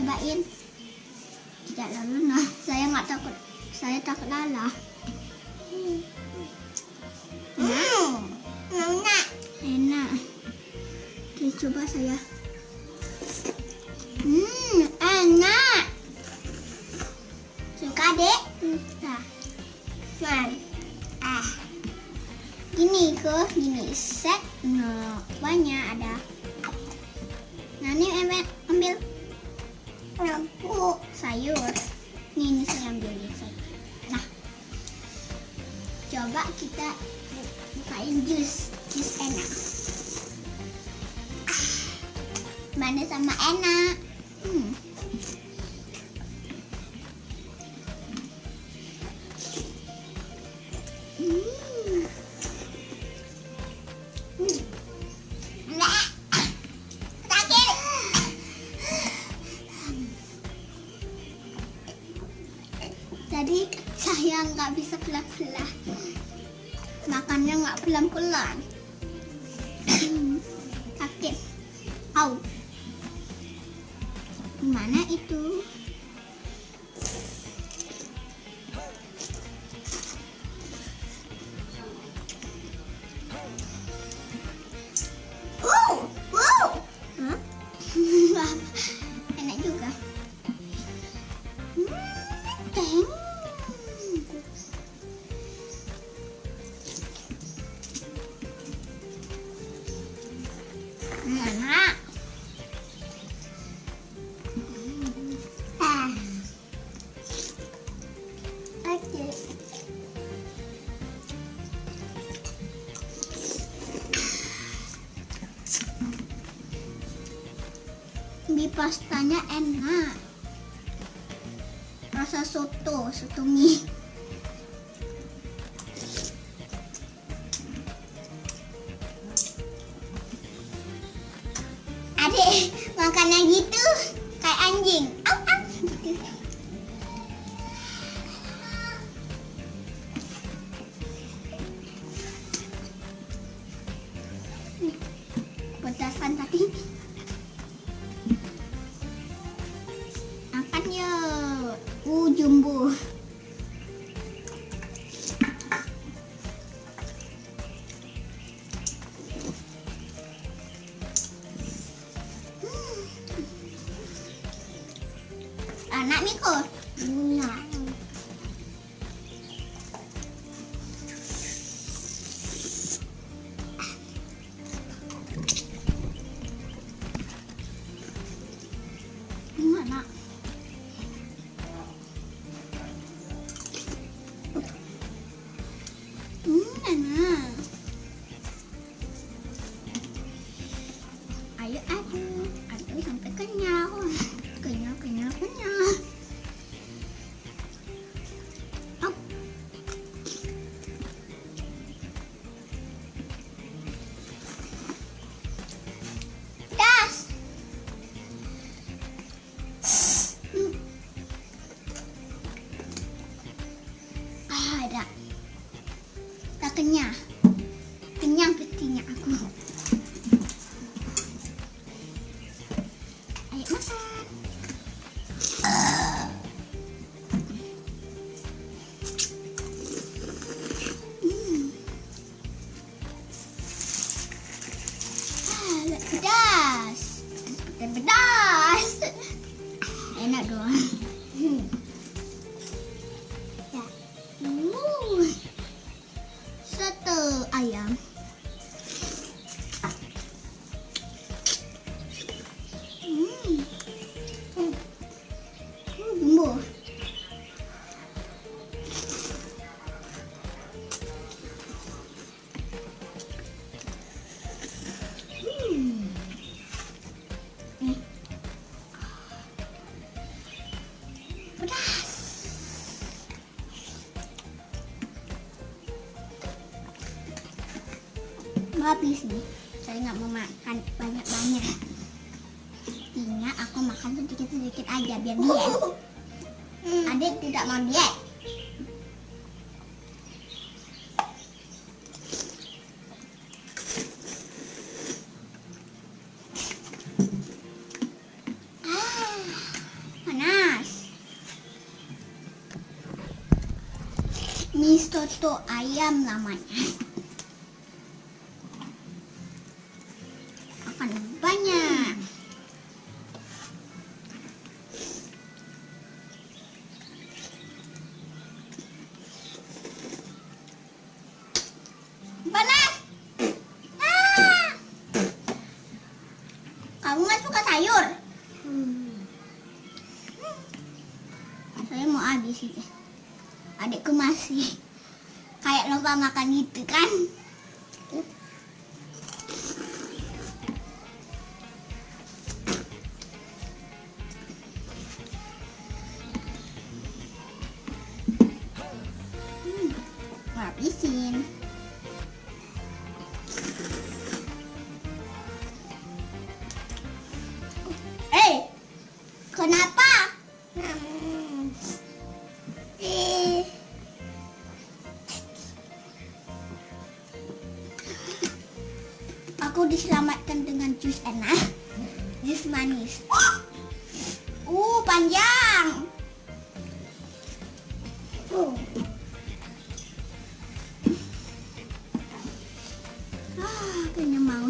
cobain. Tidak lalu nah, saya nggak takut. Saya takut lalah. Enak. Enak. Enak. Oke, coba saya. Coba kita bu- bukain jus, jus enak. Ah, manis sama enak. Hmm. Hmm. Pelan-pelan. Sakit. Au. Gimana itu? Pastanya enak. Rasa soto, soto mie. Adik, 이거 뭐야? habis nih. Saya nggak mau makan banyak-banyak. Intinya aku makan sedikit-sedikit aja biar diet adik tidak mau diet ah, Mie soto ayam namanya. Saya mau habis itu. Adikku masih kayak lupa makan gitu kan? Hmm, habisin. Aku diselamatkan dengan jus enak, jus manis. Uh, panjang. Uh. Ah, kayaknya mau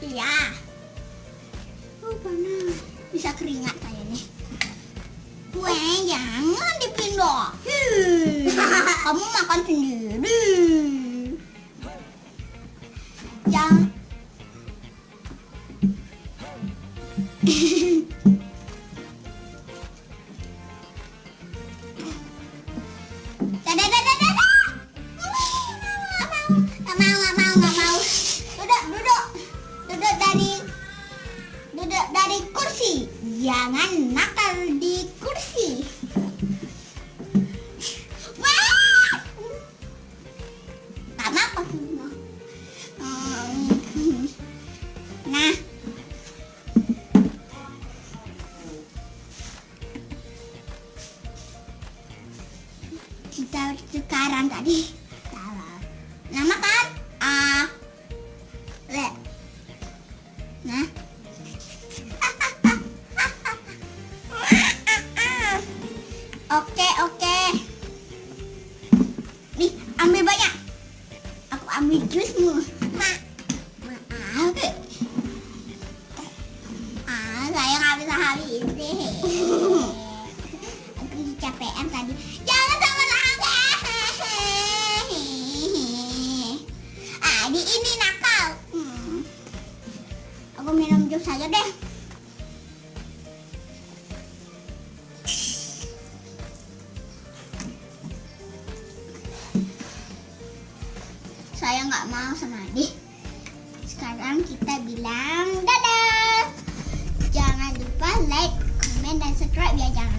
Iya. Oh, panas. Bisa keringat saya nih. Weh, jangan dipindah. Kamu makan sendiri. Jangan nakal di kursi. Wah! Apa Nah. Oke, Saya nggak mau sama Adi. Sekarang kita bilang dadah. Jangan lupa like, comment, dan subscribe ya. Jangan